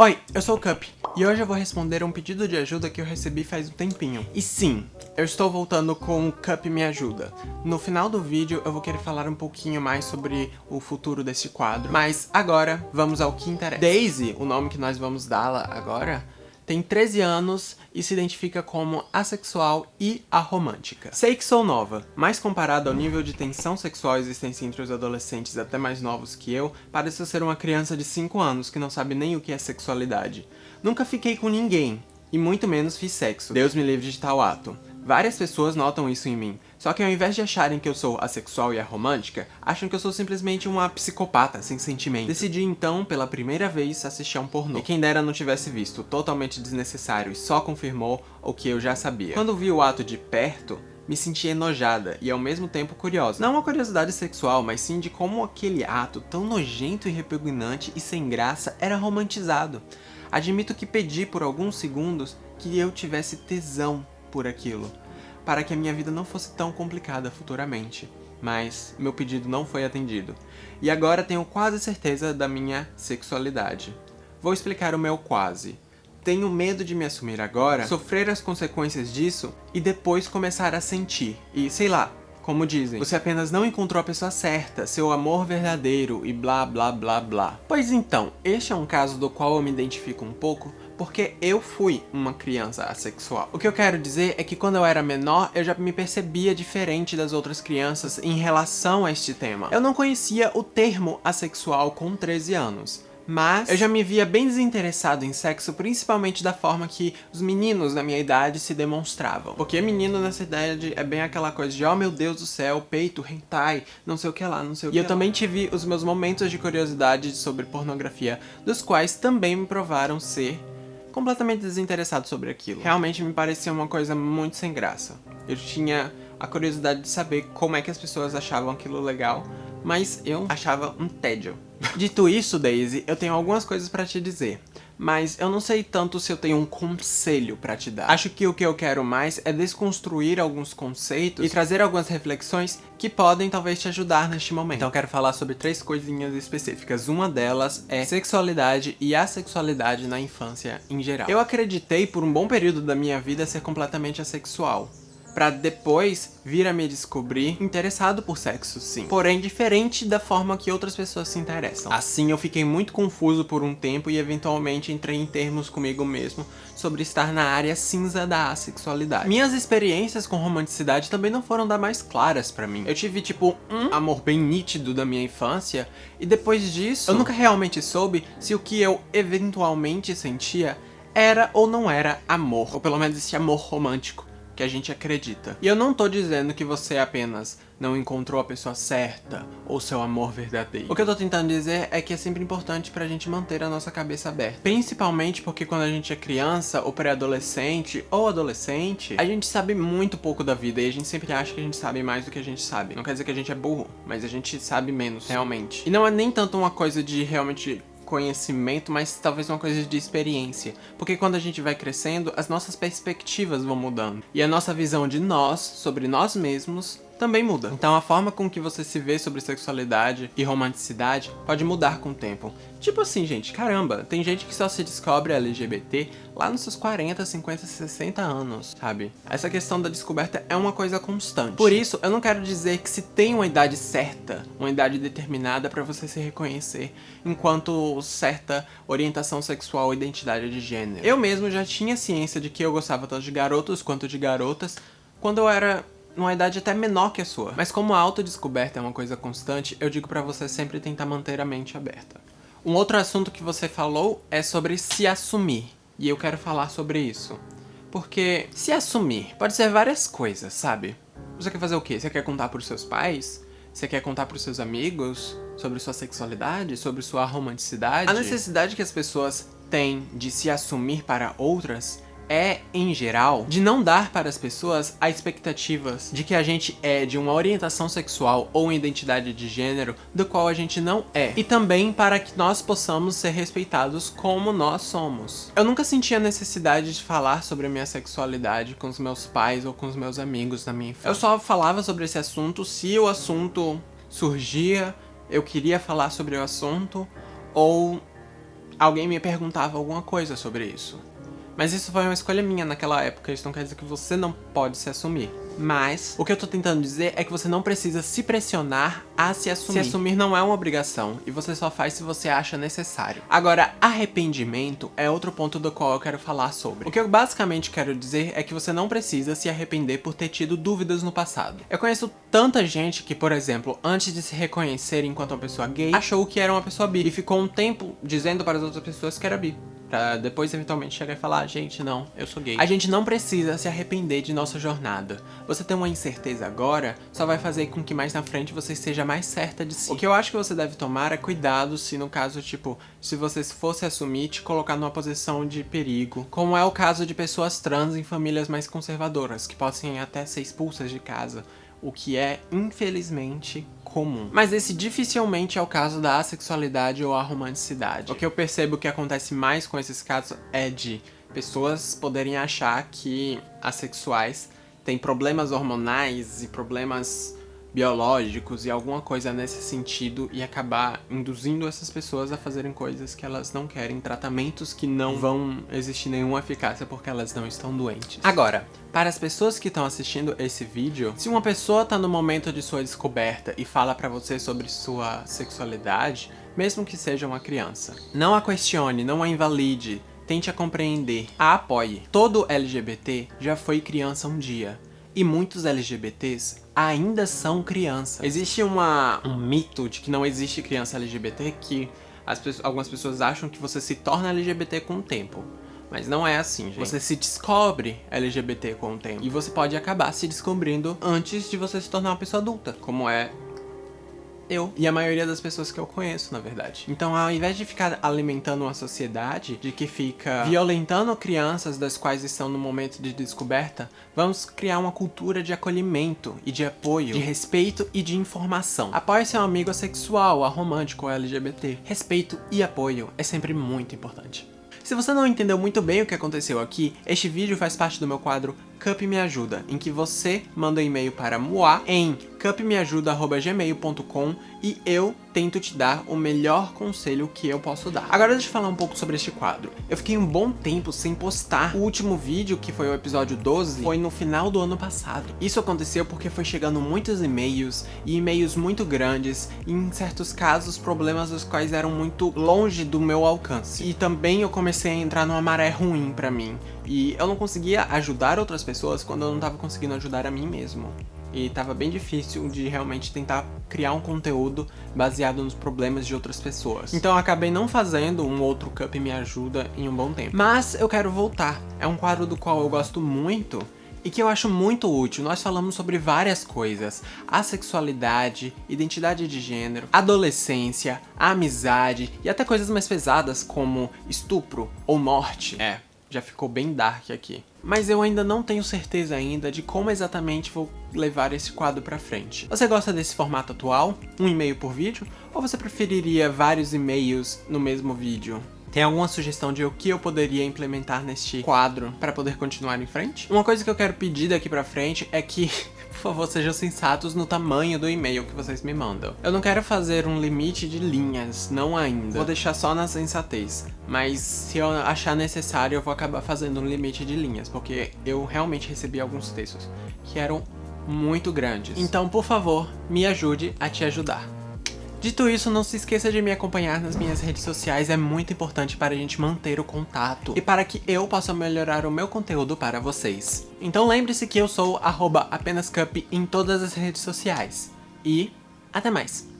Oi, eu sou o Cup, e hoje eu vou responder um pedido de ajuda que eu recebi faz um tempinho. E sim, eu estou voltando com o Cup Me Ajuda. No final do vídeo eu vou querer falar um pouquinho mais sobre o futuro desse quadro, mas agora vamos ao que interessa. Daisy, o nome que nós vamos dá-la agora, tem 13 anos e se identifica como assexual e aromântica. Sei que sou nova, mas comparado ao nível de tensão sexual existente entre os adolescentes até mais novos que eu, pareço ser uma criança de 5 anos que não sabe nem o que é sexualidade. Nunca fiquei com ninguém, e muito menos fiz sexo. Deus me livre de tal ato. Várias pessoas notam isso em mim, só que ao invés de acharem que eu sou assexual e aromântica, acham que eu sou simplesmente uma psicopata sem sentimento. Decidi então, pela primeira vez, assistir a um pornô. E quem dera não tivesse visto, totalmente desnecessário e só confirmou o que eu já sabia. Quando vi o ato de perto, me senti enojada e ao mesmo tempo curiosa. Não uma curiosidade sexual, mas sim de como aquele ato tão nojento e repugnante e sem graça era romantizado. Admito que pedi por alguns segundos que eu tivesse tesão por aquilo, para que a minha vida não fosse tão complicada futuramente. Mas meu pedido não foi atendido. E agora tenho quase certeza da minha sexualidade. Vou explicar o meu quase. Tenho medo de me assumir agora, sofrer as consequências disso e depois começar a sentir. E sei lá, como dizem, você apenas não encontrou a pessoa certa, seu amor verdadeiro e blá blá blá blá. Pois então, este é um caso do qual eu me identifico um pouco, porque eu fui uma criança assexual. O que eu quero dizer é que quando eu era menor, eu já me percebia diferente das outras crianças em relação a este tema. Eu não conhecia o termo assexual com 13 anos mas eu já me via bem desinteressado em sexo, principalmente da forma que os meninos da minha idade se demonstravam. Porque menino nessa idade é bem aquela coisa de, oh meu Deus do céu, peito, hentai, não sei o que lá, não sei o que E eu lá. também tive os meus momentos de curiosidade sobre pornografia, dos quais também me provaram ser completamente desinteressado sobre aquilo. Realmente me parecia uma coisa muito sem graça. Eu tinha a curiosidade de saber como é que as pessoas achavam aquilo legal, mas eu achava um tédio. Dito isso, Daisy, eu tenho algumas coisas pra te dizer. Mas eu não sei tanto se eu tenho um conselho pra te dar. Acho que o que eu quero mais é desconstruir alguns conceitos e trazer algumas reflexões que podem talvez te ajudar neste momento. Então eu quero falar sobre três coisinhas específicas. Uma delas é sexualidade e assexualidade na infância em geral. Eu acreditei por um bom período da minha vida ser completamente assexual pra depois vir a me descobrir interessado por sexo, sim. Porém, diferente da forma que outras pessoas se interessam. Assim, eu fiquei muito confuso por um tempo e eventualmente entrei em termos comigo mesmo sobre estar na área cinza da assexualidade. Minhas experiências com romanticidade também não foram das mais claras pra mim. Eu tive, tipo, um amor bem nítido da minha infância, e depois disso, eu nunca realmente soube se o que eu eventualmente sentia era ou não era amor, ou pelo menos esse amor romântico que a gente acredita. E eu não tô dizendo que você apenas não encontrou a pessoa certa ou seu amor verdadeiro. O que eu tô tentando dizer é que é sempre importante pra gente manter a nossa cabeça aberta. Principalmente porque quando a gente é criança ou pré-adolescente ou adolescente, a gente sabe muito pouco da vida e a gente sempre acha que a gente sabe mais do que a gente sabe. Não quer dizer que a gente é burro, mas a gente sabe menos, realmente. E não é nem tanto uma coisa de realmente conhecimento, mas talvez uma coisa de experiência. Porque quando a gente vai crescendo, as nossas perspectivas vão mudando. E a nossa visão de nós, sobre nós mesmos, também muda. Então a forma com que você se vê sobre sexualidade e romanticidade pode mudar com o tempo. Tipo assim, gente, caramba, tem gente que só se descobre LGBT lá nos seus 40, 50, 60 anos, sabe? Essa questão da descoberta é uma coisa constante. Por isso, eu não quero dizer que se tem uma idade certa, uma idade determinada para você se reconhecer enquanto certa orientação sexual ou identidade de gênero. Eu mesmo já tinha ciência de que eu gostava tanto de garotos quanto de garotas quando eu era numa idade até menor que a sua. Mas como a autodescoberta é uma coisa constante, eu digo pra você sempre tentar manter a mente aberta. Um outro assunto que você falou é sobre se assumir. E eu quero falar sobre isso. Porque se assumir pode ser várias coisas, sabe? Você quer fazer o quê? Você quer contar pros seus pais? Você quer contar pros seus amigos? Sobre sua sexualidade? Sobre sua romanticidade? A necessidade que as pessoas têm de se assumir para outras é, em geral, de não dar para as pessoas a expectativas de que a gente é de uma orientação sexual ou identidade de gênero do qual a gente não é. E também para que nós possamos ser respeitados como nós somos. Eu nunca senti a necessidade de falar sobre a minha sexualidade com os meus pais ou com os meus amigos na minha infância. Eu só falava sobre esse assunto se o assunto surgia, eu queria falar sobre o assunto, ou alguém me perguntava alguma coisa sobre isso. Mas isso foi uma escolha minha naquela época, isso não quer dizer que você não pode se assumir. Mas, o que eu tô tentando dizer é que você não precisa se pressionar a se assumir. Se assumir não é uma obrigação, e você só faz se você acha necessário. Agora, arrependimento é outro ponto do qual eu quero falar sobre. O que eu basicamente quero dizer é que você não precisa se arrepender por ter tido dúvidas no passado. Eu conheço tanta gente que, por exemplo, antes de se reconhecer enquanto uma pessoa gay, achou que era uma pessoa bi, e ficou um tempo dizendo para as outras pessoas que era bi. Pra depois eventualmente chegar e falar, gente, não, eu sou gay. A gente não precisa se arrepender de nossa jornada. Você ter uma incerteza agora só vai fazer com que mais na frente você esteja mais certa de si. O que eu acho que você deve tomar é cuidado se no caso, tipo, se você fosse assumir, te colocar numa posição de perigo. Como é o caso de pessoas trans em famílias mais conservadoras, que podem até ser expulsas de casa o que é, infelizmente, comum. Mas esse dificilmente é o caso da assexualidade ou a romanticidade. O que eu percebo que acontece mais com esses casos é de pessoas poderem achar que assexuais têm problemas hormonais e problemas biológicos e alguma coisa nesse sentido e acabar induzindo essas pessoas a fazerem coisas que elas não querem, tratamentos que não vão existir nenhuma eficácia porque elas não estão doentes. Agora, para as pessoas que estão assistindo esse vídeo, se uma pessoa está no momento de sua descoberta e fala para você sobre sua sexualidade, mesmo que seja uma criança, não a questione, não a invalide, tente a compreender, a apoie. Todo LGBT já foi criança um dia e muitos LGBTs ainda são crianças. Existe uma, um mito de que não existe criança LGBT que as, algumas pessoas acham que você se torna LGBT com o tempo. Mas não é assim, gente. Você se descobre LGBT com o tempo. E você pode acabar se descobrindo antes de você se tornar uma pessoa adulta. Como é eu e a maioria das pessoas que eu conheço, na verdade. Então, ao invés de ficar alimentando uma sociedade de que fica violentando crianças das quais estão no momento de descoberta, vamos criar uma cultura de acolhimento e de apoio, de respeito e de informação. Apoie seu amigo sexual, aromântico ou LGBT. Respeito e apoio é sempre muito importante. Se você não entendeu muito bem o que aconteceu aqui, este vídeo faz parte do meu quadro Cup Me Ajuda, em que você manda um e-mail para Moa em cupmeajuda.gmail.com e eu tento te dar o melhor conselho que eu posso dar. Agora deixa eu falar um pouco sobre este quadro. Eu fiquei um bom tempo sem postar. O último vídeo, que foi o episódio 12, foi no final do ano passado. Isso aconteceu porque foi chegando muitos e-mails, e e-mails muito grandes, e em certos casos problemas dos quais eram muito longe do meu alcance. E também eu comecei a entrar numa maré ruim pra mim, e eu não conseguia ajudar outras pessoas quando eu não estava conseguindo ajudar a mim mesmo. E tava bem difícil de realmente tentar criar um conteúdo baseado nos problemas de outras pessoas. Então eu acabei não fazendo um outro Cup Me Ajuda em um bom tempo. Mas eu quero voltar. É um quadro do qual eu gosto muito e que eu acho muito útil. Nós falamos sobre várias coisas, a sexualidade, identidade de gênero, adolescência, amizade e até coisas mais pesadas como estupro ou morte. É, já ficou bem dark aqui. Mas eu ainda não tenho certeza ainda de como exatamente vou levar esse quadro pra frente. Você gosta desse formato atual? Um e-mail por vídeo? Ou você preferiria vários e-mails no mesmo vídeo? Tem alguma sugestão de o que eu poderia implementar neste quadro para poder continuar em frente? Uma coisa que eu quero pedir daqui pra frente é que por favor, sejam sensatos no tamanho do e-mail que vocês me mandam. Eu não quero fazer um limite de linhas, não ainda. Vou deixar só na sensatez. Mas se eu achar necessário, eu vou acabar fazendo um limite de linhas, porque eu realmente recebi alguns textos que eram muito grandes. Então, por favor, me ajude a te ajudar. Dito isso, não se esqueça de me acompanhar nas minhas redes sociais, é muito importante para a gente manter o contato e para que eu possa melhorar o meu conteúdo para vocês. Então lembre-se que eu sou apenscup em todas as redes sociais. E até mais!